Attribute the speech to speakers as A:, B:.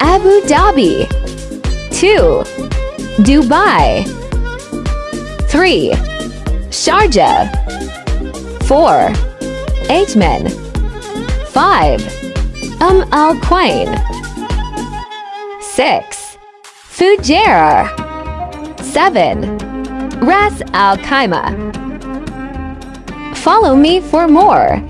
A: Abu Dhabi 2. Dubai 3. Sharjah 4. Ajman 5. Um Al Quain 6. Fujairah 7. Ras Al Khaimah Follow me for more.